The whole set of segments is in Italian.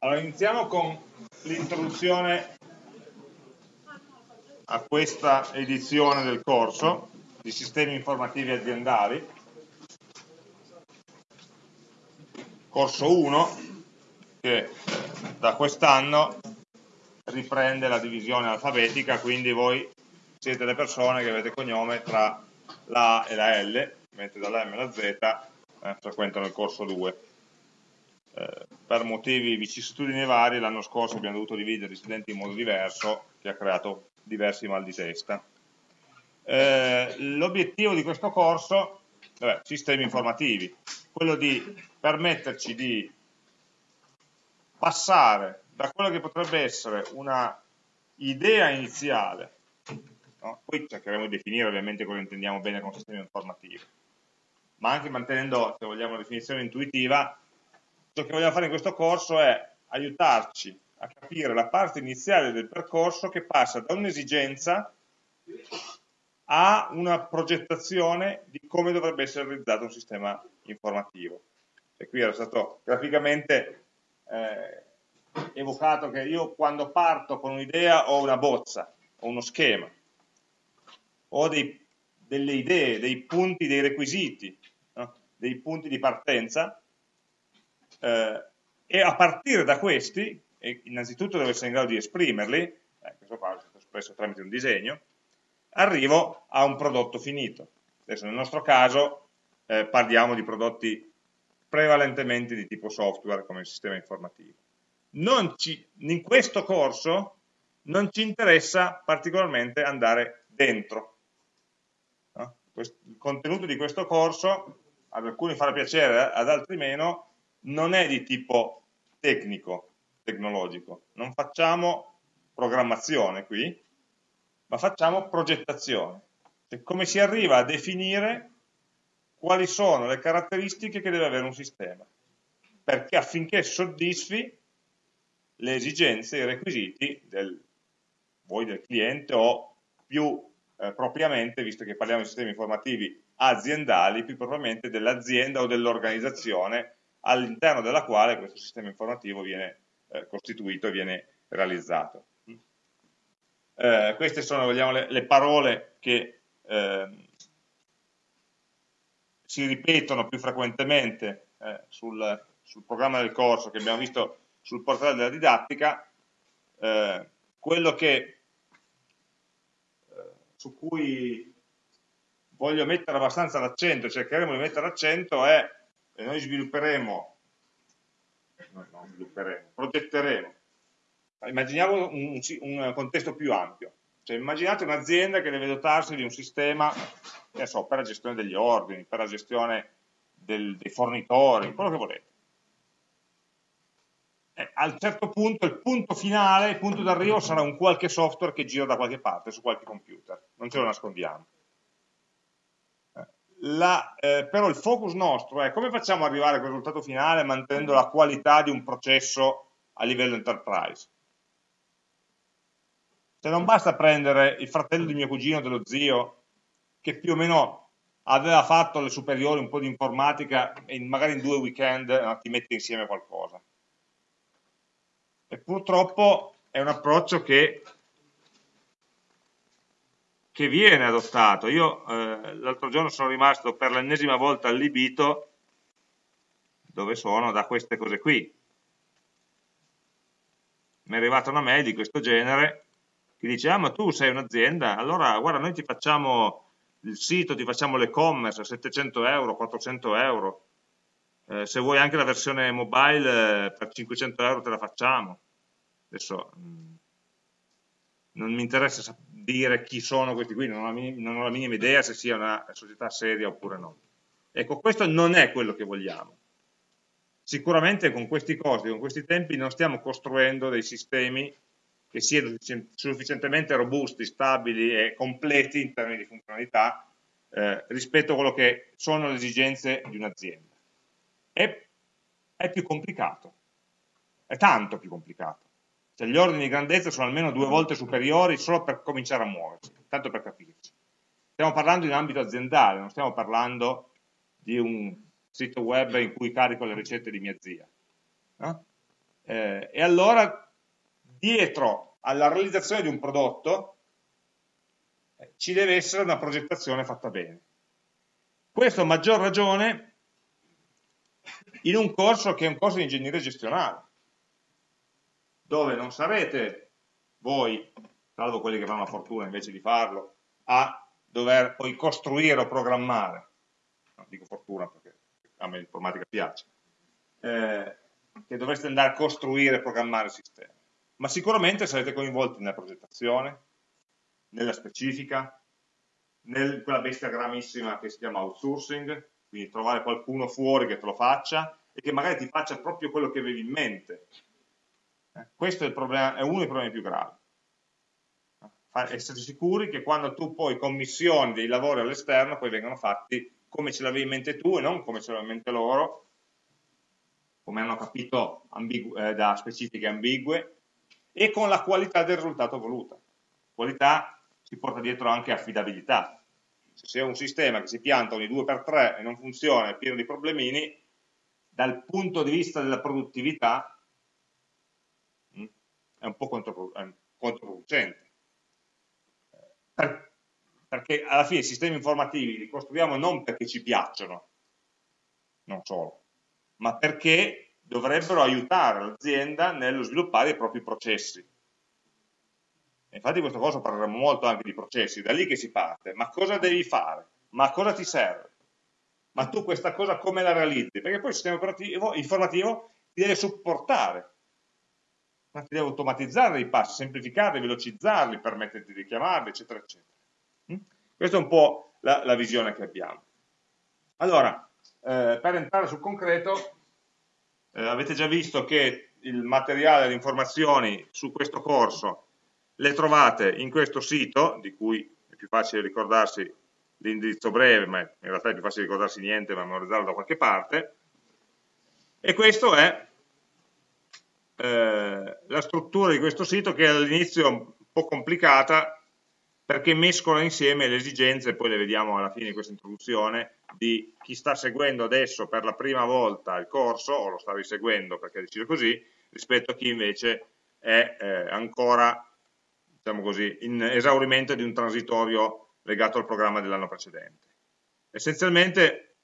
Allora, iniziamo con l'introduzione a questa edizione del corso di sistemi informativi aziendali. Corso 1 che da quest'anno riprende la divisione alfabetica, quindi voi siete le persone che avete cognome tra la A e la L, mentre dalla M alla Z eh, frequentano il corso 2. Eh, per motivi vicissitudini vari l'anno scorso abbiamo dovuto dividere gli studenti in modo diverso che ha creato diversi mal di testa. Eh, L'obiettivo di questo corso, vabbè, sistemi informativi, quello di permetterci di passare da quello che potrebbe essere una idea iniziale, no? poi cercheremo di definire ovviamente cosa intendiamo bene con sistema informativo, ma anche mantenendo, se vogliamo, una definizione intuitiva, ciò che vogliamo fare in questo corso è aiutarci a capire la parte iniziale del percorso che passa da un'esigenza a una progettazione di come dovrebbe essere realizzato un sistema informativo. E qui era stato graficamente eh, evocato che io quando parto con un'idea ho una bozza, ho uno schema, ho dei, delle idee, dei punti, dei requisiti, no? dei punti di partenza eh, e a partire da questi, innanzitutto devo essere in grado di esprimerli, eh, questo qua è stato espresso tramite un disegno, arrivo a un prodotto finito. Adesso nel nostro caso eh, parliamo di prodotti prevalentemente di tipo software come il sistema informativo. Ci, in questo corso non ci interessa particolarmente andare dentro. No? il contenuto di questo corso ad alcuni farà piacere, ad altri meno, non è di tipo tecnico, tecnologico. Non facciamo programmazione qui, ma facciamo progettazione. Cioè, come si arriva a definire quali sono le caratteristiche che deve avere un sistema, perché affinché soddisfi le esigenze, i requisiti del, voi del cliente o più eh, propriamente, visto che parliamo di sistemi informativi aziendali, più propriamente dell'azienda o dell'organizzazione all'interno della quale questo sistema informativo viene eh, costituito e viene realizzato. Eh, queste sono vogliamo, le, le, parole che eh, si ripetono più frequentemente eh, sul, sul, programma del corso che abbiamo visto sul portale della didattica, eh, quello che, eh, su cui voglio mettere abbastanza l'accento, cercheremo di mettere l'accento è e noi svilupperemo, no, non svilupperemo, progetteremo. Immaginiamo un, un, contesto più ampio. Cioè, immaginate un'azienda che deve dotarsi di un sistema so, per la gestione degli ordini, per la gestione del, dei fornitori, quello che volete. E a un certo punto, il punto finale, il punto d'arrivo sarà un qualche software che gira da qualche parte, su qualche computer, non ce lo nascondiamo la, eh, però il focus nostro è come facciamo ad arrivare a quel risultato finale mantenendo la qualità di un processo a livello enterprise. Se non basta prendere il fratello di mio cugino, dello zio, che più o meno aveva fatto le superiori un po' di informatica e magari in due weekend no, ti mette insieme qualcosa. E purtroppo è un approccio che che viene adottato. Io eh, l'altro giorno sono rimasto per l'ennesima volta allibito dove sono da queste cose qui. Mi è arrivata una mail di questo genere che dice, ah ma tu sei un'azienda, allora guarda noi ti facciamo il sito, ti facciamo l'e-commerce a 700 euro, 400 euro, eh, se vuoi anche la versione mobile eh, per 500 euro te la facciamo. Adesso mm, non mi interessa dire chi sono questi qui, non ho, non ho la minima idea se sia una società seria oppure no. Ecco, questo non è quello che vogliamo. Sicuramente con questi costi, con questi tempi non stiamo costruendo dei sistemi che siano sufficientemente robusti, stabili e completi in termini di funzionalità eh, rispetto a quello che sono le esigenze di un'azienda. È, è più complicato, è tanto più complicato. Cioè gli ordini di grandezza sono almeno due volte superiori solo per cominciare a muoversi, tanto per capirci. Stiamo parlando in ambito aziendale, non stiamo parlando di un sito web in cui carico le ricette di mia zia. No? Eh, e allora dietro alla realizzazione di un prodotto eh, ci deve essere una progettazione fatta bene. Questo a maggior ragione in un corso che è un corso di ingegneria gestionale, dove non sarete voi, salvo quelli che avranno la fortuna invece di farlo, a dover poi costruire o programmare, non dico fortuna perché a me l'informatica piace, eh, che dovreste andare a costruire e programmare il sistema, ma sicuramente sarete coinvolti nella progettazione, nella specifica, in quella bestia gramissima che si chiama outsourcing, quindi trovare qualcuno fuori che te lo faccia e che magari ti faccia proprio quello che avevi in mente. Questo è, problema, è, uno dei problemi più gravi. Essere sicuri che quando tu poi commissioni dei lavori all'esterno poi vengono fatti come ce l'avevi in mente tu e non come ce l'avevano in mente loro, come hanno capito eh, da specifiche ambigue, e con la qualità del risultato voluta. Qualità si porta dietro anche affidabilità. Se c'è un sistema che si pianta ogni 2x3 e non funziona, è pieno di problemini, dal punto di vista della produttività è un po' controproducente. Per, perché alla fine i sistemi informativi li costruiamo non perché ci piacciono, non solo, ma perché dovrebbero aiutare l'azienda nello sviluppare i propri processi. Infatti questa cosa parleremo molto anche di processi, da lì che si parte. Ma cosa devi fare? Ma cosa ti serve? Ma tu questa cosa come la realizzi? Perché poi il sistema informativo ti deve supportare, ma ti deve automatizzare i passi, semplificarli, velocizzarli, permetterti di chiamarli, eccetera, eccetera. Mm? Questa è un po' la, la visione che abbiamo. Allora, eh, per entrare sul concreto, eh, avete già visto che il materiale, le informazioni su questo corso le trovate in questo sito, di cui è più facile ricordarsi l'indirizzo breve, ma in realtà è più facile ricordarsi niente, ma memorizzarlo da qualche parte, e questa è eh, la struttura di questo sito che all'inizio è un po' complicata perché mescola insieme le esigenze, poi le vediamo alla fine di questa introduzione, di chi sta seguendo adesso per la prima volta il corso, o lo sta riseguendo perché ha deciso così, rispetto a chi invece è eh, ancora diciamo così, in esaurimento di un transitorio legato al programma dell'anno precedente. Essenzialmente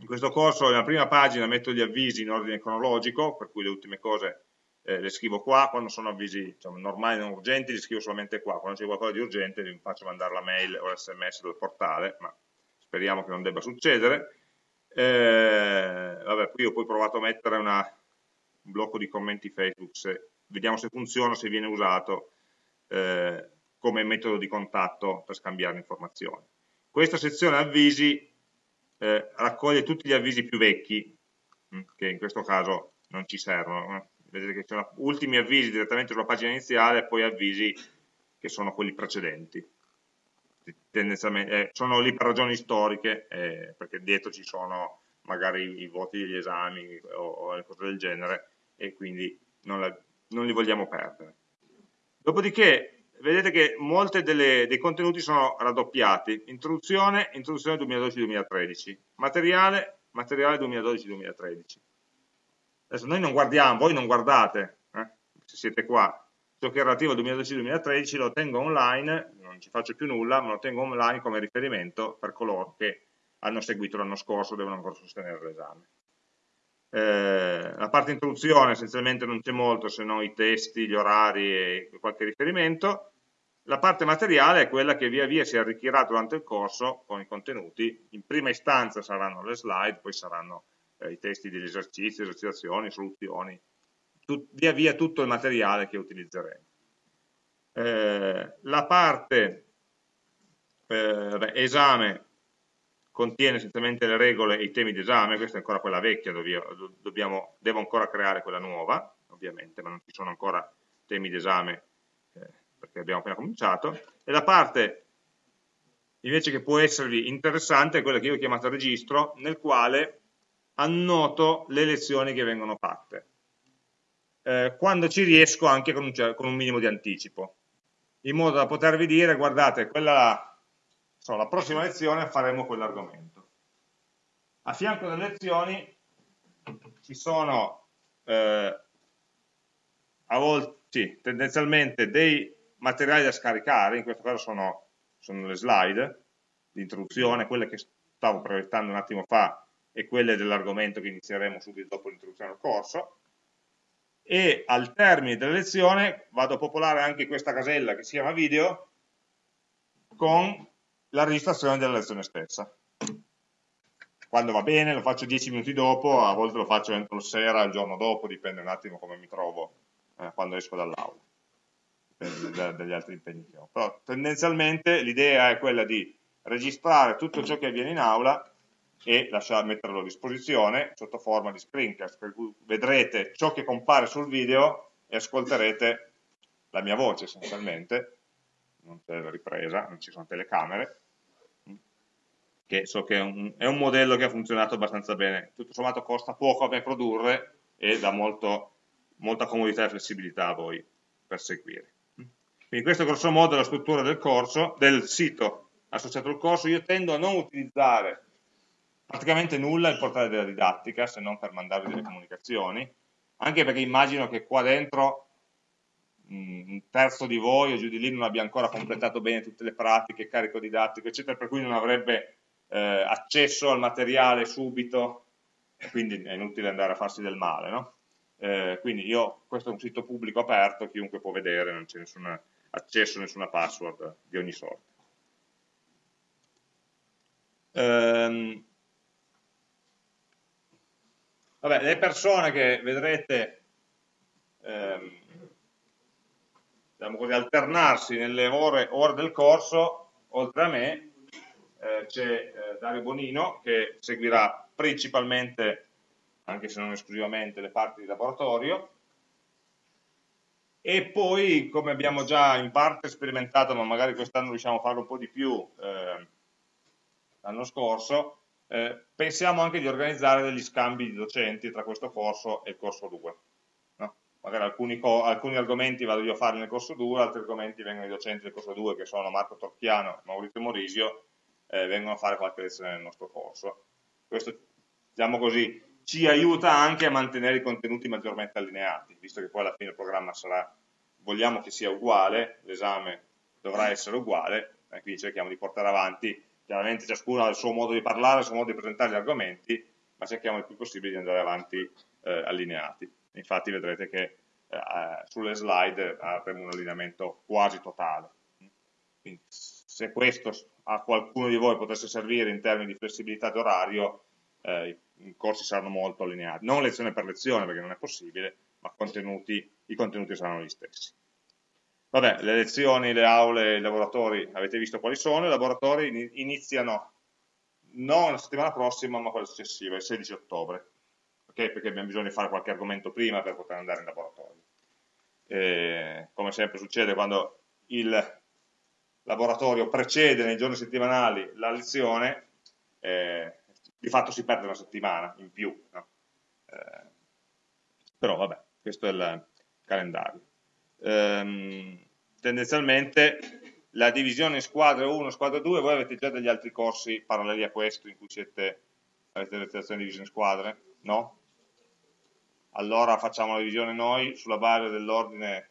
in questo corso nella prima pagina metto gli avvisi in ordine cronologico, per cui le ultime cose eh, le scrivo qua, quando sono avvisi diciamo, normali non urgenti li scrivo solamente qua, quando c'è qualcosa di urgente vi faccio mandare la mail o l'sms del portale, ma speriamo che non debba succedere. Eh, vabbè, qui ho poi provato a mettere una, un blocco di commenti Facebook, se, vediamo se funziona, se viene usato, eh, come metodo di contatto per scambiare informazioni. Questa sezione avvisi eh, raccoglie tutti gli avvisi più vecchi, mm, che in questo caso non ci servono. Vedete che sono ultimi avvisi direttamente sulla pagina iniziale e poi avvisi che sono quelli precedenti. Tendenzialmente, eh, sono lì per ragioni storiche, eh, perché dietro ci sono magari i voti degli esami o, o cose del genere e quindi non, la, non li vogliamo perdere. Dopodiché vedete che molti dei contenuti sono raddoppiati, introduzione, introduzione 2012-2013, materiale, materiale 2012-2013. Adesso noi non guardiamo, voi non guardate, eh, se siete qua, ciò che è relativo al 2012-2013 lo tengo online, non ci faccio più nulla, ma lo tengo online come riferimento per coloro che hanno seguito l'anno scorso e devono ancora sostenere l'esame. Eh, la parte introduzione essenzialmente non c'è molto se non i testi, gli orari e qualche riferimento. La parte materiale è quella che via via si arricchirà durante il corso con i contenuti. In prima istanza saranno le slide, poi saranno eh, i testi degli esercizi, esercitazioni, soluzioni, tut, via via tutto il materiale che utilizzeremo. Eh, la parte eh, esame contiene essenzialmente le regole e i temi d'esame, questa è ancora quella vecchia, dobbiamo, devo ancora creare quella nuova, ovviamente, ma non ci sono ancora temi d'esame eh, perché abbiamo appena cominciato, e la parte invece che può esservi interessante è quella che io ho chiamato registro, nel quale annoto le lezioni che vengono fatte, eh, quando ci riesco anche con un, con un minimo di anticipo, in modo da potervi dire, guardate, quella So, la prossima lezione faremo quell'argomento. A fianco delle lezioni ci sono eh, volte, sì, tendenzialmente dei materiali da scaricare, in questo caso sono, sono le slide di introduzione, quelle che stavo proiettando un attimo fa e quelle dell'argomento che inizieremo subito dopo l'introduzione al corso, e al termine della lezione vado a popolare anche questa casella che si chiama video con la registrazione della lezione stessa. Quando va bene lo faccio 10 minuti dopo, a volte lo faccio entro sera, il giorno dopo, dipende un attimo come mi trovo eh, quando esco dall'aula, dipende dagli altri impegni che ho. Però tendenzialmente l'idea è quella di registrare tutto ciò che avviene in aula e lasciare, metterlo a disposizione sotto forma di screencast, per cui vedrete ciò che compare sul video e ascolterete la mia voce essenzialmente, non c'è la ripresa, non ci sono telecamere, che so che è un, è un, modello che ha funzionato abbastanza bene, tutto sommato costa poco a me produrre e dà molto, molta comodità e flessibilità a voi per seguire. Quindi questo è grosso modo la struttura del corso, del sito associato al corso, io tendo a non utilizzare praticamente nulla il portale della didattica se non per mandarvi delle comunicazioni, anche perché immagino che qua dentro mm, un terzo di voi o giù di lì non abbia ancora completato bene tutte le pratiche, carico didattico, eccetera, per cui non avrebbe eh, accesso al materiale subito, e quindi è inutile andare a farsi del male. No? Eh, quindi io, questo è un sito pubblico aperto, chiunque può vedere, non c'è nessun accesso, nessuna password di ogni sorta. Ehm, Vabbè, le persone che vedrete ehm, diciamo così, alternarsi nelle ore, ore, del corso, oltre a me, eh, c'è eh, Dario Bonino che seguirà principalmente, anche se non esclusivamente, le parti di laboratorio, e poi, come abbiamo già in parte sperimentato, ma magari quest'anno riusciamo a farlo un po' di più eh, l'anno scorso, eh, pensiamo anche di organizzare degli scambi di docenti tra questo corso e il corso 2. No? Magari alcuni, alcuni, argomenti vado io a fare nel corso 2, altri argomenti vengono i docenti del corso 2 che sono Marco Torchiano e Maurizio Morisio, eh, vengono a fare qualche lezione nel nostro corso. Questo, diciamo così, ci aiuta anche a mantenere i contenuti maggiormente allineati, visto che poi alla fine il programma sarà, vogliamo che sia uguale, l'esame dovrà essere uguale, e quindi cerchiamo di portare avanti chiaramente ciascuno ha il suo modo di parlare, il suo modo di presentare gli argomenti, ma cerchiamo il più possibile di andare avanti eh, allineati. Infatti vedrete che eh, sulle slide avremo un allineamento quasi totale. Quindi, se questo a qualcuno di voi potesse servire in termini di flessibilità d'orario, eh, i corsi saranno molto allineati. Non lezione per lezione, perché non è possibile, ma contenuti, i contenuti saranno gli stessi. Vabbè, le lezioni, le aule, i laboratori, avete visto quali sono, i laboratori iniziano non la settimana prossima, ma quella successiva, il 16 ottobre, okay? perché abbiamo bisogno di fare qualche argomento prima per poter andare in laboratorio. E, come sempre succede quando il laboratorio precede nei giorni settimanali la lezione, eh, di fatto si perde una settimana in più. No? Eh, però vabbè, questo è il calendario ehm, tendenzialmente la divisione in squadre 1 squadra 2, voi avete già degli altri corsi paralleli a questo in cui siete, avete le lezioni divise in squadre? No? Allora facciamo la divisione noi sulla base dell'ordine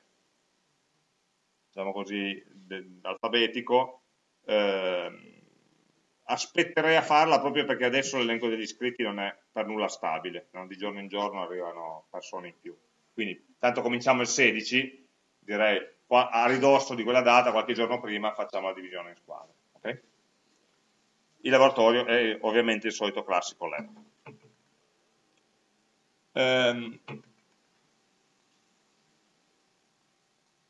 diciamo così, alfabetico eh, aspetterei a farla proprio perché adesso l'elenco degli iscritti non è per nulla stabile, no? di giorno in giorno arrivano persone in più. Quindi tanto cominciamo il 16, direi a ridosso di quella data, qualche giorno prima, facciamo la divisione in squadre. Okay? Il laboratorio è ovviamente il solito classico lab. Ehm,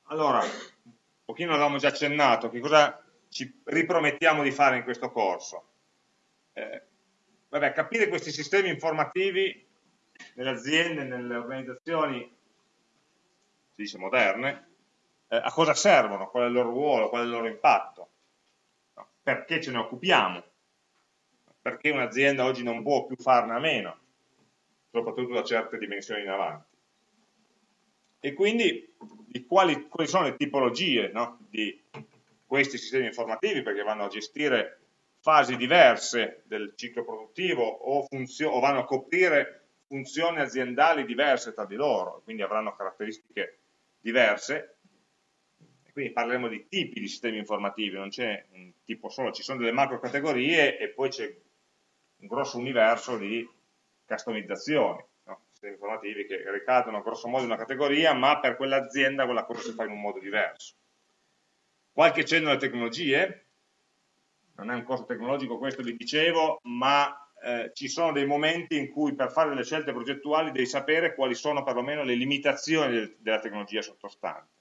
allora, un pochino avevamo già accennato, che cosa ci ripromettiamo di fare in questo corso? Eh, vabbè, capire questi sistemi informativi nelle aziende, nelle organizzazioni, si dice moderne, eh, a cosa servono, qual è il loro ruolo, qual è il loro impatto, no? perché ce ne occupiamo, perché un'azienda oggi non può più farne a meno, soprattutto da certe dimensioni in avanti. E quindi di quali, quali sono le tipologie no? di questi sistemi informativi, perché vanno a gestire fasi diverse del ciclo produttivo o, o vanno a coprire funzioni aziendali diverse tra di loro, quindi avranno caratteristiche diverse, quindi parleremo di tipi di sistemi informativi, non c'è un tipo solo, ci sono delle macro categorie e poi c'è un grosso universo di customizzazioni, no? sistemi informativi che ricadono grosso modo in una categoria, ma per quell'azienda quella cosa si fa in un modo diverso. Qualche cenno alle tecnologie, non è un costo tecnologico questo vi dicevo, ma eh, ci sono dei momenti in cui per fare delle scelte progettuali devi sapere quali sono perlomeno le limitazioni del, della tecnologia sottostante.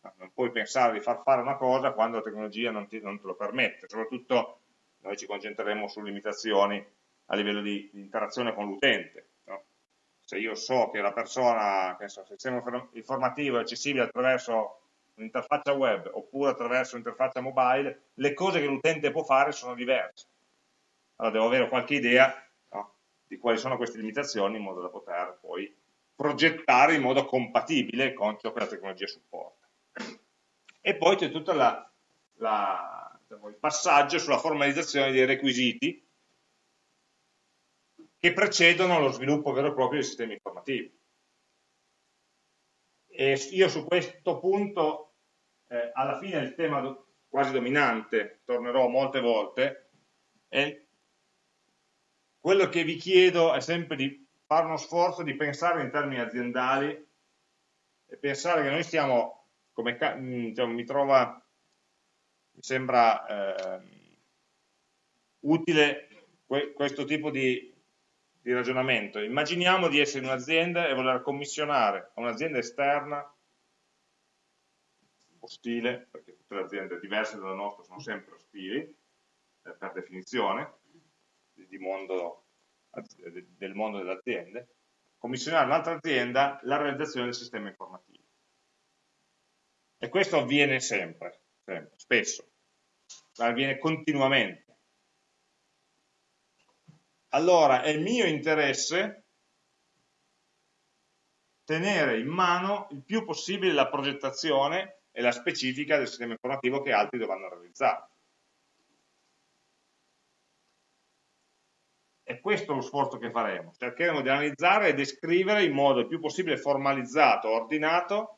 Non puoi pensare di far fare una cosa quando la tecnologia non, ti, non te lo permette, soprattutto noi ci concentreremo su limitazioni a livello di, di interazione con l'utente. No? Se io so che la persona, che so, il sistema informativo è accessibile attraverso un'interfaccia web oppure attraverso un'interfaccia mobile, le cose che l'utente può fare sono diverse allora devo avere qualche idea no, di quali sono queste limitazioni in modo da poter poi progettare in modo compatibile con ciò che la tecnologia supporta. E poi c'è tutto diciamo, il passaggio sulla formalizzazione dei requisiti che precedono lo sviluppo vero e proprio dei sistemi informativi. E io su questo punto, eh, alla fine il tema quasi dominante, tornerò molte volte, è quello che vi chiedo è sempre di fare uno sforzo di pensare in termini aziendali e pensare che noi stiamo, come mm, diciamo, mi trova, mi sembra eh, utile que questo tipo di, di ragionamento. Immaginiamo di essere in un'azienda e voler commissionare a un'azienda esterna ostile, perché tutte le aziende diverse dalla nostra sono sempre ostili, eh, per definizione, mondo, del mondo delle aziende, commissionare un'altra azienda la realizzazione del sistema informativo. E questo avviene sempre, sempre spesso, avviene continuamente. Allora è mio interesse tenere in mano il più possibile la progettazione e la specifica del sistema informativo che altri dovranno realizzare. È questo lo sforzo che faremo, cercheremo di analizzare e descrivere in modo il più possibile formalizzato, ordinato,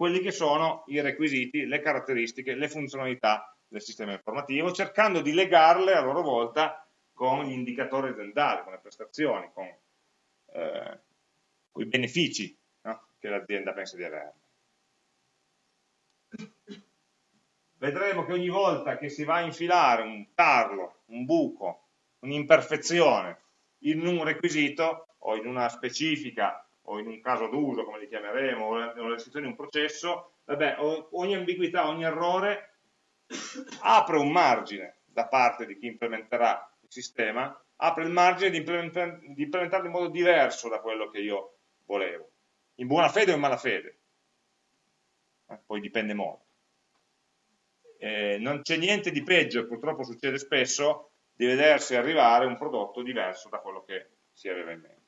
quelli che sono i requisiti, le caratteristiche, le funzionalità del sistema informativo, cercando di legarle a loro volta con gli indicatori aziendali, con le prestazioni, con, eh, con i benefici no? che l'azienda pensa di avere. Vedremo che ogni volta che si va a infilare un tarlo, un buco un'imperfezione in un requisito o in una specifica o in un caso d'uso, come li chiameremo, o nella descrizione di un processo, vabbè, ogni ambiguità, ogni errore apre un margine da parte di chi implementerà il sistema, apre il margine di implementarlo in modo diverso da quello che io volevo, in buona fede o in malafede, eh, poi dipende molto. Eh, non c'è niente di peggio, purtroppo succede spesso, di vedersi arrivare un prodotto diverso da quello che si aveva in mente.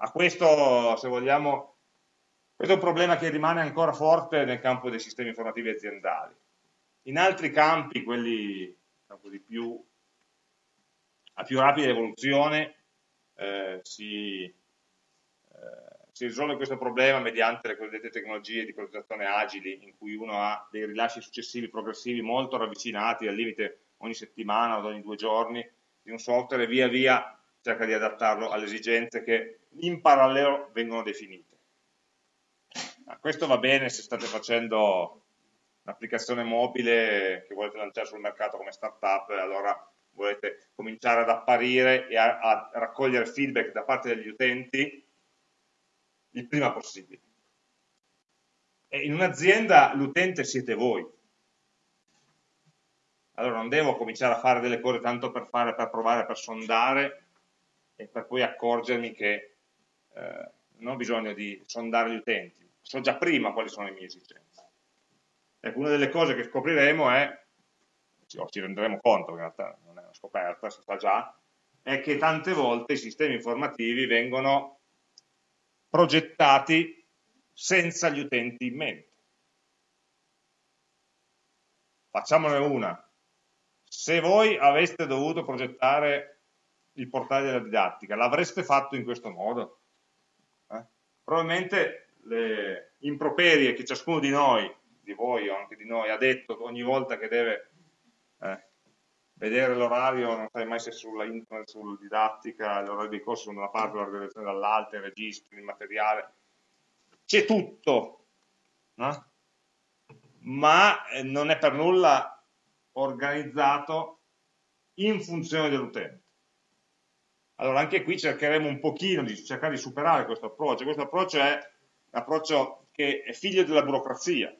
A questo, se vogliamo, questo è un problema che rimane ancora forte nel campo dei sistemi informativi aziendali. In altri campi, quelli diciamo più, a più rapida evoluzione, eh, si, eh, si risolve questo problema mediante le cosiddette tecnologie di progettazione agili, in cui uno ha dei rilasci successivi progressivi molto ravvicinati, al limite ogni settimana o ogni due giorni, di un software via via cerca di adattarlo alle esigenze che in parallelo vengono definite. Ma questo va bene se state facendo un'applicazione mobile che volete lanciare sul mercato come startup, allora volete cominciare ad apparire e a, a raccogliere feedback da parte degli utenti il prima possibile. E in un'azienda l'utente siete voi. Allora non devo cominciare a fare delle cose tanto per fare, per provare, per sondare e per poi accorgermi che eh, non ho bisogno di sondare gli utenti, so già prima quali sono le mie esigenze. Ecco, una delle cose che scopriremo è, o ci renderemo conto, in realtà non è una scoperta, si sa già, è che tante volte i sistemi informativi vengono progettati senza gli utenti in mente. Facciamone una. Se voi aveste dovuto progettare il portale della didattica, l'avreste fatto in questo modo? Eh? probabilmente le improperie che ciascuno di noi, di voi o anche di noi, ha detto ogni volta che deve eh, vedere l'orario, non sai mai se sulla internet, sulla didattica, l'orario di corso da una parte, l'organizzazione dall'altra, i registri, il materiale, c'è tutto, no? ma eh, non è per nulla organizzato in funzione dell'utente. Allora anche qui cercheremo un pochino di cercare di superare questo approccio. Questo approccio è un approccio che è figlio della burocrazia,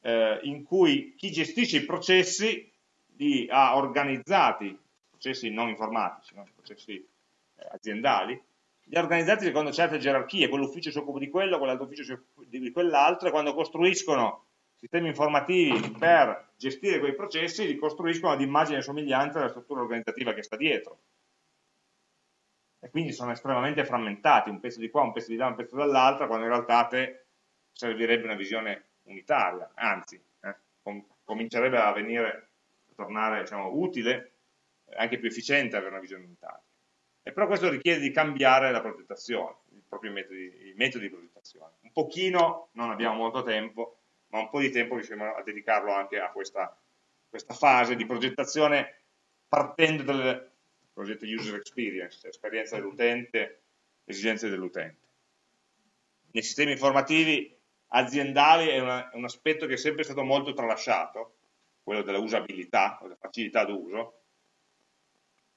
eh, in cui chi gestisce i processi li ha organizzati, processi non informatici, no? processi eh, aziendali, li ha organizzati secondo certe gerarchie, quell'ufficio si occupa di quello, quell'altro ufficio si occupa di quell'altro, e quando costruiscono sistemi informativi per gestire quei processi li costruiscono ad immagine e somiglianza della struttura organizzativa che sta dietro. E quindi sono estremamente frammentati, un pezzo di qua, un pezzo di là, un pezzo dall'altra, quando in realtà te servirebbe una visione unitaria, anzi, eh, com comincerebbe a venire, a tornare diciamo, utile, anche più efficiente avere una visione unitaria. E però questo richiede di cambiare la progettazione, i metodi, i metodi di progettazione. Un pochino, non abbiamo molto tempo, ma un po' di tempo riusciamo a dedicarlo anche a questa, questa fase di progettazione partendo dal progetto user experience, esperienza dell'utente, esigenze dell'utente. Nei sistemi informativi aziendali è, una, è, un aspetto che è sempre stato molto tralasciato, quello della usabilità, della facilità d'uso,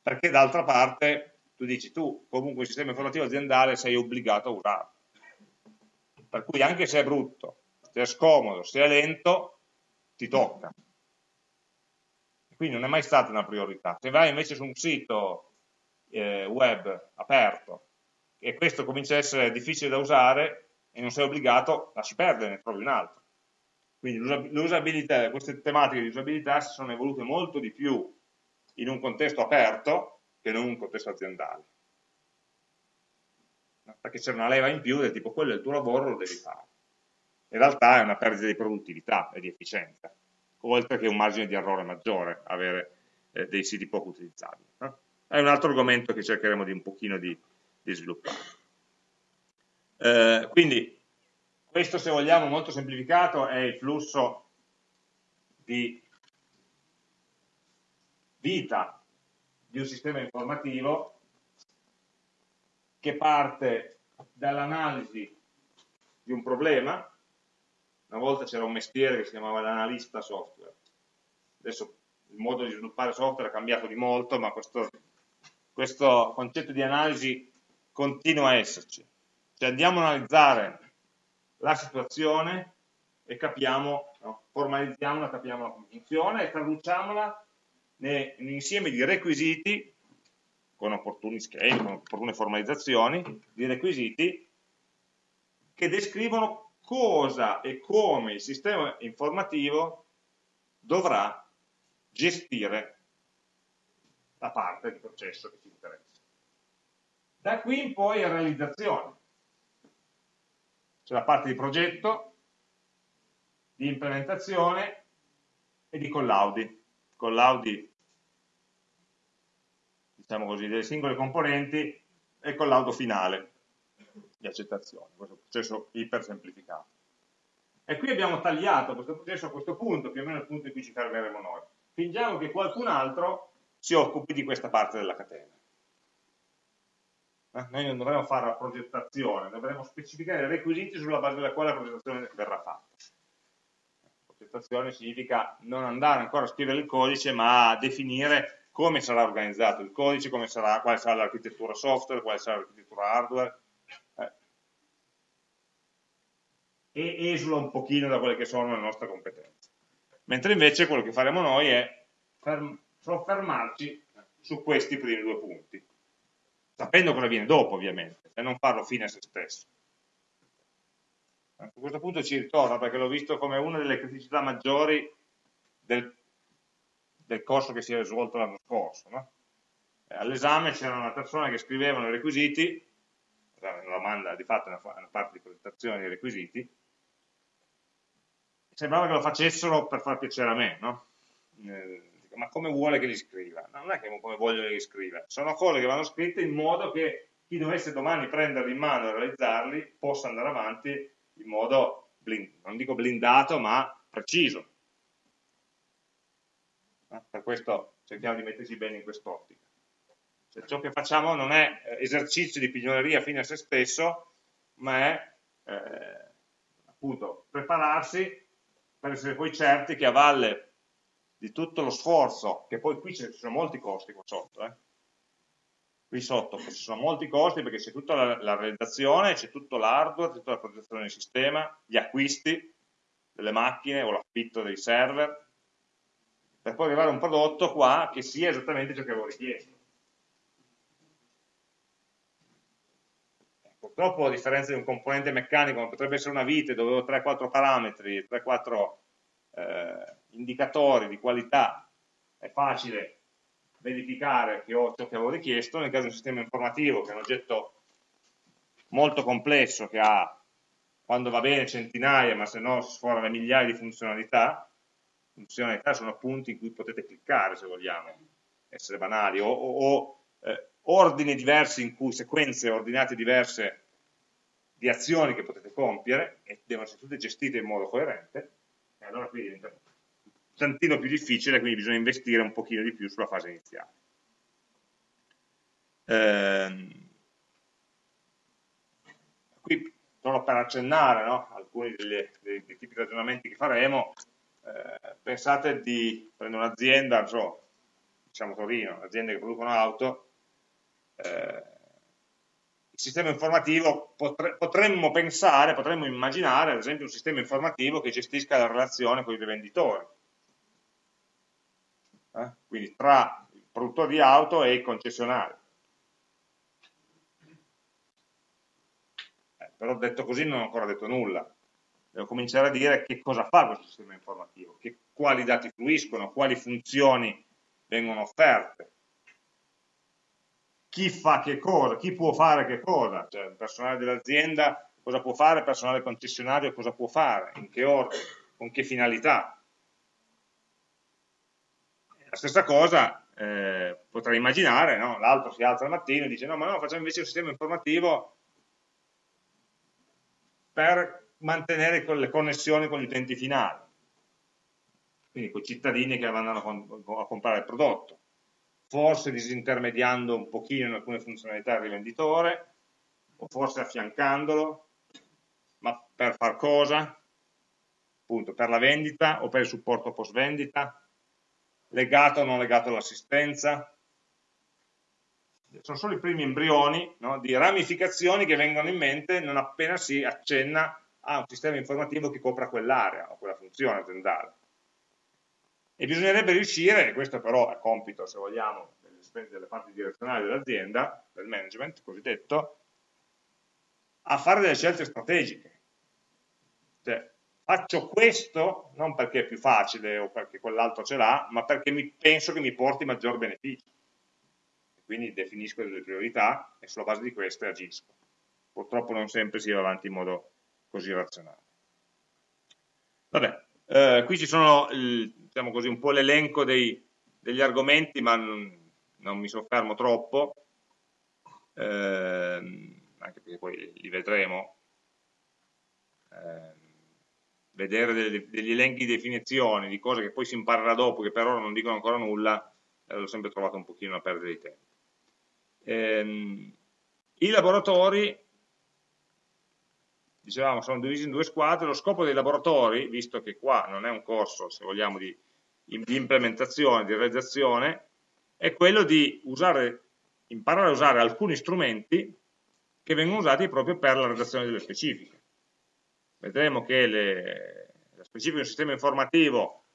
perché d'altra parte tu dici tu comunque il sistema informativo aziendale sei obbligato a usarlo. Per cui anche se è brutto, se è scomodo, se è lento, ti tocca. Quindi non è mai stata una priorità. Se vai invece su un sito eh, web aperto e questo comincia a essere difficile da usare e non sei obbligato, lasci perdere, ne trovi un altro. Quindi l'usabilità, queste tematiche di usabilità si sono evolute molto di più in un contesto aperto che non in un contesto aziendale. Perché c'è una leva in più del tipo quello è il tuo lavoro, lo devi fare in realtà è una perdita di produttività e di efficienza, oltre che un margine di errore maggiore avere eh, dei siti poco utilizzabili. No? È un altro argomento che cercheremo di un pochino di, di sviluppare. Eh, quindi questo se vogliamo molto semplificato è il flusso di vita di un sistema informativo che parte dall'analisi di un problema una volta c'era un mestiere che si chiamava l'analista software, adesso il modo di sviluppare software è cambiato di molto, ma questo, questo concetto di analisi continua a esserci. Cioè andiamo a analizzare la situazione e capiamo, no, formalizziamola, capiamo come funziona e traduciamola in un insieme di requisiti con opportuni schemi, con opportune formalizzazioni di requisiti che descrivono cosa e come il sistema informativo dovrà gestire la parte di processo che ci interessa. Da qui in poi è realizzazione. C'è la parte di progetto, di implementazione e di collaudi. Collaudi, diciamo così, delle singole componenti e collaudo finale di accettazione, questo processo iper semplificato. E qui abbiamo tagliato questo processo a questo punto, più o meno al punto in cui ci fermeremo noi. Fingiamo che qualcun altro si occupi di questa parte della catena. Eh? Noi non dovremo fare la progettazione, dovremo specificare i requisiti sulla base della quale la progettazione verrà fatta. Progettazione significa non andare ancora a scrivere il codice, ma a definire come sarà organizzato il codice, sarà, quale sarà l'architettura software, quale sarà l'architettura hardware, e esula un pochino da quelle che sono le nostre competenze. Mentre invece quello che faremo noi è soffermarci su questi primi due punti, sapendo cosa viene dopo ovviamente, e non farlo fine a se stesso. A questo punto ci ritorna perché l'ho visto come una delle criticità maggiori del, del corso che si è svolto l'anno scorso. No? All'esame c'era una persona che scrivevano i requisiti, una domanda di fatto una, una parte di presentazione dei requisiti, sembrava che lo facessero per far piacere a me, no? Eh, ma come vuole che li scriva? No, non è che come voglio che li scriva, sono cose che vanno scritte in modo che chi dovesse domani prenderli in mano e realizzarli possa andare avanti in modo, blind, non dico blindato, ma preciso. Per questo cerchiamo di metterci bene in quest'ottica. Cioè, ciò che facciamo non è eh, esercizio di pignoleria fine a se stesso, ma è eh, appunto prepararsi per essere poi certi che a valle di tutto lo sforzo, che poi qui ci sono molti costi qua sotto, eh, qui sotto ci sono molti costi perché c'è tutta la, la realizzazione, c'è tutto l'hardware, tutta la progettazione del sistema, gli acquisti delle macchine o l'affitto dei server, per poi arrivare a un prodotto qua che sia esattamente ciò che avevo richiesto. Purtroppo, a differenza di un componente meccanico, come potrebbe essere una vite, dove ho 3-4 parametri, 3-4 eh, indicatori di qualità, è facile verificare che ho ciò che avevo richiesto, nel caso di un sistema informativo che è un oggetto molto complesso che ha, quando va bene, centinaia, ma se no si sforano migliaia di funzionalità, funzionalità sono punti in cui potete cliccare se vogliamo, essere banali, o, o, o eh, ordini diversi in cui, sequenze ordinate diverse di azioni che potete compiere e devono essere tutte gestite in modo coerente, e allora qui diventa tantino più difficile, quindi bisogna investire un pochino di più sulla fase iniziale. Eh, qui solo per accennare no, alcuni degli, dei, dei, tipi di ragionamenti che faremo, eh, pensate di prendere un'azienda, so, diciamo Torino, aziende che producono auto, eh, il sistema informativo potre, potremmo pensare, potremmo immaginare ad esempio un sistema informativo che gestisca la relazione con i rivenditori eh? quindi tra il produttore di auto e il concessionario. Eh, però detto così non ho ancora detto nulla, devo cominciare a dire che cosa fa questo sistema informativo, che, quali dati fluiscono, quali funzioni vengono offerte, chi fa che cosa, chi può fare che cosa, cioè il personale dell'azienda cosa può fare, il personale concessionario cosa può fare, in che ordine, con che finalità. La stessa cosa eh, potrei immaginare, no? l'altro si alza al mattino e dice no, ma no, facciamo invece un sistema informativo per mantenere le connessioni con gli utenti finali, quindi con i cittadini che vanno a comprare il prodotto, forse disintermediando un pochino in alcune funzionalità il rivenditore, o forse affiancandolo, ma per far cosa? Appunto, per la vendita o per il supporto post vendita? legato o non legato all'assistenza. Sono solo i primi embrioni no, di ramificazioni che vengono in mente non appena si accenna a un sistema informativo che copra quell'area o quella funzione aziendale. E bisognerebbe riuscire, e questo però è compito, se vogliamo, delle parti direzionali dell'azienda, del management cosiddetto, a fare delle scelte strategiche. Cioè, faccio questo non perché è più facile o perché quell'altro ce l'ha, ma perché mi, penso che mi porti maggior beneficio. Quindi definisco delle priorità e sulla base di queste agisco. Purtroppo non sempre si va avanti in modo così razionale. Vabbè, eh, qui ci sono il, diciamo così, un po' l'elenco degli argomenti, ma non, non, mi soffermo troppo, eh, anche perché poi li vedremo. Eh, vedere degli, degli elenchi di definizioni, di cose che poi si imparerà dopo, che per ora non dicono ancora nulla, eh, l'ho sempre trovato un pochino una perdita di tempo. Ehm, I laboratori, dicevamo, sono divisi in due squadre, lo scopo dei laboratori, visto che qua non è un corso, se vogliamo, di, di implementazione, di realizzazione, è quello di usare, imparare a usare alcuni strumenti che vengono usati proprio per la redazione delle specifiche. Vedremo che le, le specifiche del sistema informativo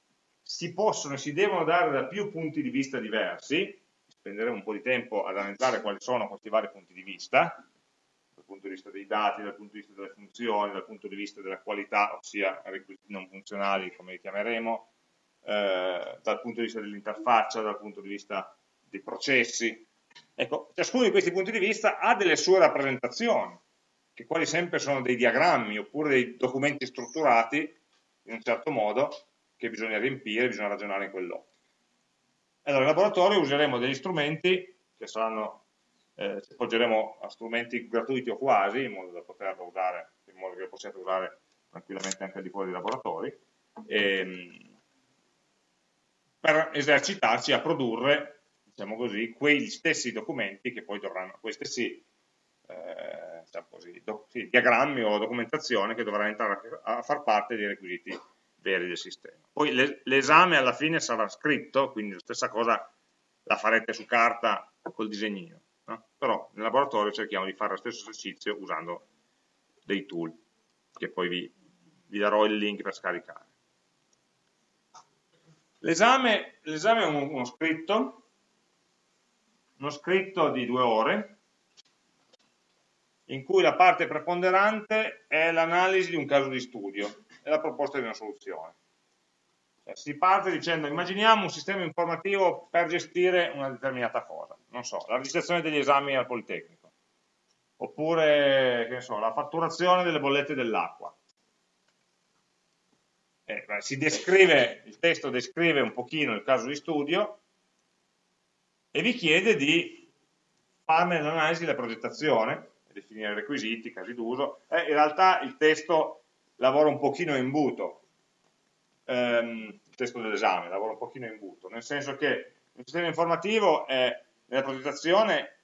si possono e si devono dare da più punti di vista diversi, spenderemo un po' di tempo ad analizzare quali sono questi vari punti di vista, punto di vista dei dati, dal punto di vista delle funzioni, dal punto di vista della qualità, ossia requisiti non funzionali, come li chiameremo, eh, dal punto di vista dell'interfaccia, dal punto di vista dei processi. Ecco, ciascuno di questi punti di vista ha delle sue rappresentazioni, che quasi sempre sono dei diagrammi oppure dei documenti strutturati in un certo modo che bisogna riempire, bisogna ragionare in quell'ottica. Allora, in laboratorio useremo degli strumenti che saranno eh, ci appoggeremo a strumenti gratuiti o quasi, in modo da poterlo usare, in modo che lo possiate usare tranquillamente anche al di fuori dei laboratori, ehm, per esercitarci a produrre, diciamo così, quegli stessi documenti che poi dovranno, quei stessi eh, diciamo così, do, sì, diagrammi o documentazione che dovranno entrare a, a far parte dei requisiti veri del sistema. Poi l'esame alla fine sarà scritto, quindi la stessa cosa la farete su carta col disegnino, no? però nel laboratorio cerchiamo di fare lo stesso esercizio usando dei tool, che poi vi, vi darò il link per scaricare. L'esame è uno scritto, uno scritto di due ore, in cui la parte preponderante è l'analisi di un caso di studio e la proposta di una soluzione. Cioè, si parte dicendo, immaginiamo un sistema informativo per gestire una determinata cosa, non so, la registrazione degli esami al Politecnico, oppure, so, la fatturazione delle bollette dell'acqua. Eh, il testo descrive un pochino il caso di studio e vi chiede di farne l'analisi della progettazione, definire requisiti, casi d'uso, eh, in realtà il testo lavora un pochino in imbuto, ehm, testo dell'esame lavora un pochino in imbuto, nel senso che il sistema informativo è, nella progettazione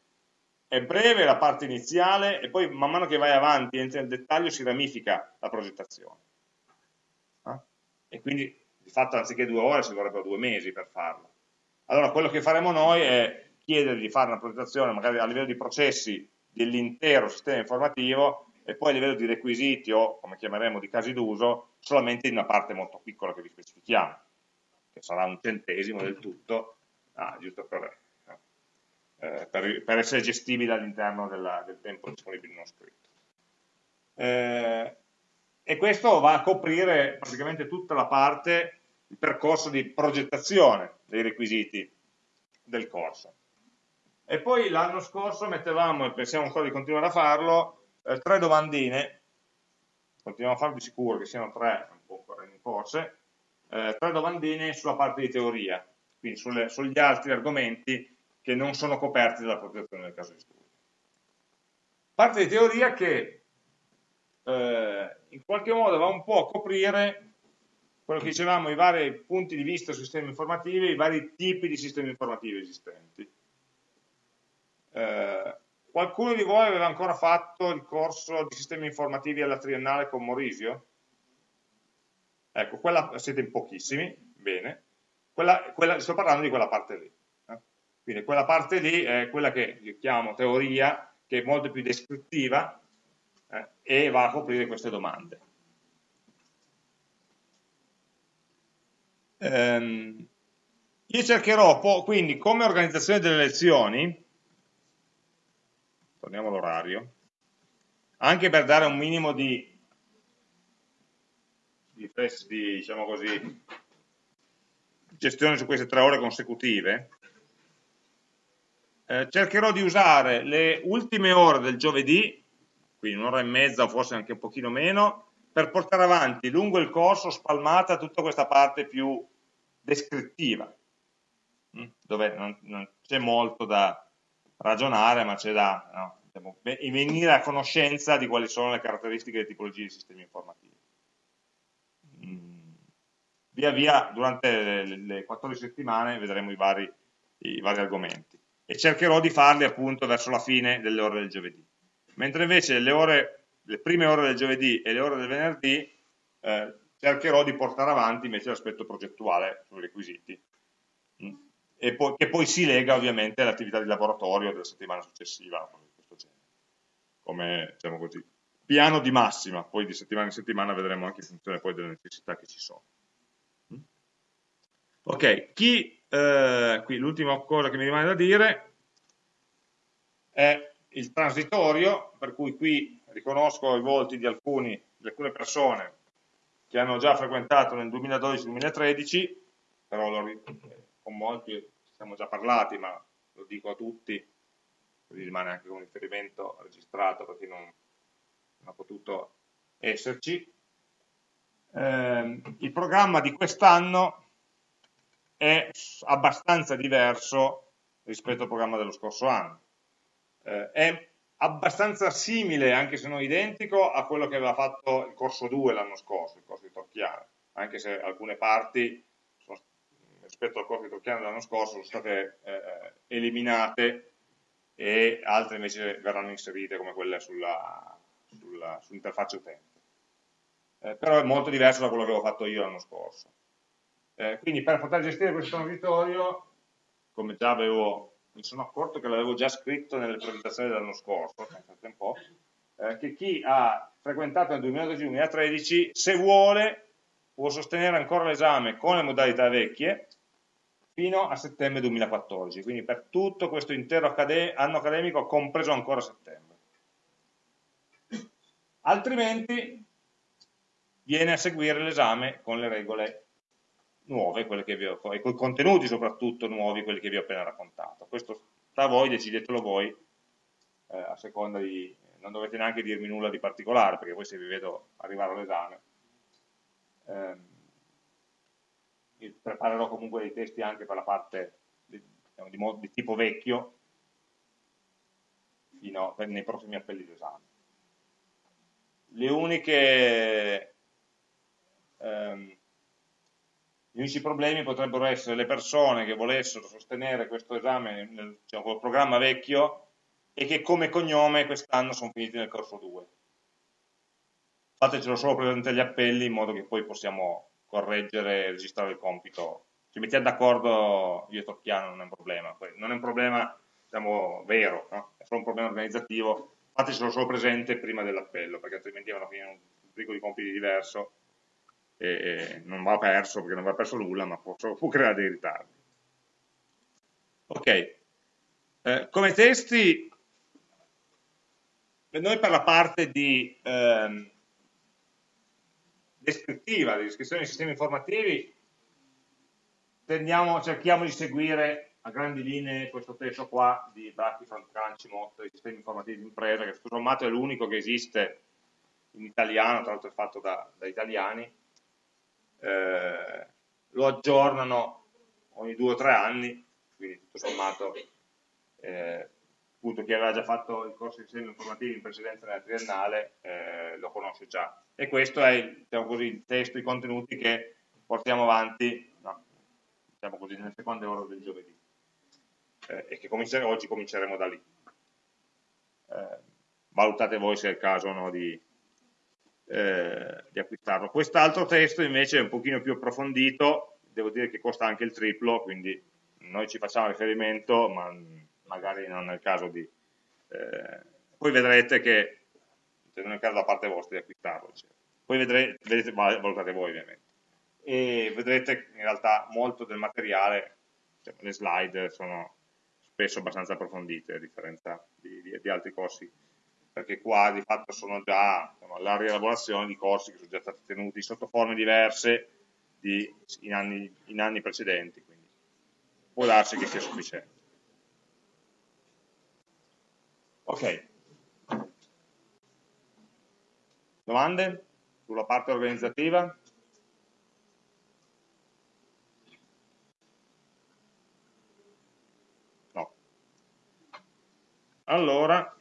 è breve la parte iniziale e poi man mano che vai avanti entra nel dettaglio si ramifica la progettazione. Eh? E quindi di fatto anziché due ore ci vorrebbero due mesi per farlo. Allora quello che faremo noi è chiedere di fare una progettazione magari a livello di processi dell'intero sistema informativo e poi a livello di requisiti o come chiameremo di casi d'uso solamente in una parte molto piccola che vi specifichiamo, che sarà un centesimo del tutto, ah, giusto per, eh, per, per, essere gestibile all'interno del tempo disponibile in uno scritto. Eh, e questo va a coprire praticamente tutta la parte, il percorso di progettazione dei requisiti del corso. E poi l'anno scorso mettevamo, e pensiamo ancora di continuare a farlo, eh, tre domandine, continuiamo a farlo di sicuro, che siano tre, un po' forse, eh, tre domandine sulla parte di teoria, quindi sulle, sugli altri argomenti che non sono coperti dalla protezione del caso di studio. Parte di teoria che eh, in qualche modo va un po' a coprire quello che dicevamo, i vari punti di vista sui sistemi informativi, i vari tipi di sistemi informativi esistenti. Eh, qualcuno di voi aveva ancora fatto il corso di sistemi informativi alla triennale con Morisio? Ecco, quella, siete in pochissimi, bene. Quella, quella, sto parlando di quella parte lì. Eh? Quindi quella parte lì è quella che io chiamo teoria, che è molto più descrittiva eh, e va a coprire queste domande. Ehm, io cercherò, quindi, come organizzazione delle lezioni, torniamo all'orario, anche per dare un minimo di, di, di diciamo così, gestione su queste tre ore consecutive, eh, cercherò di usare le ultime ore del giovedì, quindi un'ora e mezza o forse anche un pochino meno, per portare avanti lungo il corso spalmata tutta questa parte più descrittiva, mm, dove non, non c'è molto da, ragionare, ma c'è da no, diciamo, venire a conoscenza di quali sono le caratteristiche e le tipologie di sistemi informativi. Mm, via via, durante le, le 14 settimane, vedremo i vari, i vari argomenti e cercherò di farli appunto verso la fine delle ore del giovedì. Mentre invece le, ore, le prime ore del giovedì e le ore del venerdì eh, cercherò di portare avanti invece l'aspetto progettuale sui requisiti. Poi, che poi si lega ovviamente all'attività di laboratorio della settimana successiva, come diciamo così, piano di massima, poi di settimana in settimana vedremo anche in funzione poi delle necessità che ci sono. Mm? Ok, chi, eh, qui l'ultima cosa che mi rimane da dire è il transitorio, per cui qui riconosco i volti di, alcuni, di alcune persone che hanno già frequentato nel 2012-2013, però lo, con molti ci siamo già parlati, ma lo dico a tutti, così rimane anche un riferimento registrato per chi non, non ha potuto esserci. Eh, il programma di quest'anno è abbastanza diverso rispetto al programma dello scorso anno. eh, è abbastanza simile, anche se non identico, a quello che aveva fatto il corso 2 l'anno scorso, il corso di Torchiano, anche se alcune parti rispetto al corso di Torchiano dell'anno scorso sono state eh, eliminate e altre invece verranno inserite come quelle sull'interfaccia sull utente. Eh, però è molto diverso da quello che avevo fatto io l'anno scorso. Eh, quindi per poter gestire questo transitorio, come già avevo mi sono accorto che l'avevo già scritto nelle presentazioni dell'anno scorso, un po', eh, che chi ha frequentato nel 2012-2013, se vuole, può sostenere ancora l'esame con le modalità vecchie fino a settembre 2014, quindi per tutto questo intero accade anno accademico, compreso ancora settembre. Altrimenti viene a seguire l'esame con le regole nuove, quelle che vi ho, e con i contenuti soprattutto nuovi, quelli che vi ho appena raccontato. Questo sta a voi, decidetelo voi, eh, a seconda di... non dovete neanche dirmi nulla di particolare, perché poi se vi vedo arrivare all'esame, ehm, preparerò comunque dei testi anche per la parte di, diciamo, di, di tipo vecchio, fino a, nei prossimi appelli d'esame. Le uniche... Ehm, gli unici problemi potrebbero essere le persone che volessero sostenere questo esame nel, diciamo, programma vecchio e che come cognome quest'anno sono finiti nel corso 2. Fatecelo solo presente agli appelli in modo che poi possiamo correggere e registrare il compito. Ci mettiamo d'accordo io e Tocchiano, non è un problema. Non è un problema diciamo, vero, no? è solo un problema organizzativo. Fatecelo solo presente prima dell'appello, perché altrimenti vanno a finire un brico di compiti diverso e non va perso perché non va perso nulla, ma può, può creare dei ritardi. Ok, eh, come testi, noi per la parte di ehm, descrittiva, di descrizione dei sistemi informativi, tendiamo, cerchiamo di seguire a grandi linee questo testo qua di Bratti, Franceschi, Motto, dei sistemi informativi di impresa, che tutto sommato è l'unico che esiste in italiano, tra l'altro è fatto da, da italiani, eh, lo aggiornano ogni due o tre anni, quindi tutto sommato eh, appunto chi aveva già fatto il corso di sistemi informativi in precedenza nella triennale eh, lo conosce già. E questo è diciamo così, il testo, i contenuti che portiamo avanti no, diciamo così, nelle seconde ore del giovedì eh, e che comincer oggi cominceremo da lì. Eh, valutate voi se è il caso no, di, eh, di acquistarlo. Quest'altro testo invece è un pochino più approfondito, devo dire che costa anche il triplo, quindi noi ci facciamo riferimento, ma magari non è il caso di... Eh, poi vedrete che, se non è il caso da parte vostra di acquistarlo, cioè. poi vedrete, vedete, valutate voi ovviamente, e vedrete in realtà molto del materiale, cioè, le slide sono spesso abbastanza approfondite a differenza di, di, di altri corsi perché qua di fatto sono già diciamo, la rielaborazione di corsi che sono già stati tenuti sotto forme diverse di, in, anni, in, anni, precedenti, quindi può darsi che sia sufficiente. Ok. Domande sulla parte organizzativa? No. Allora,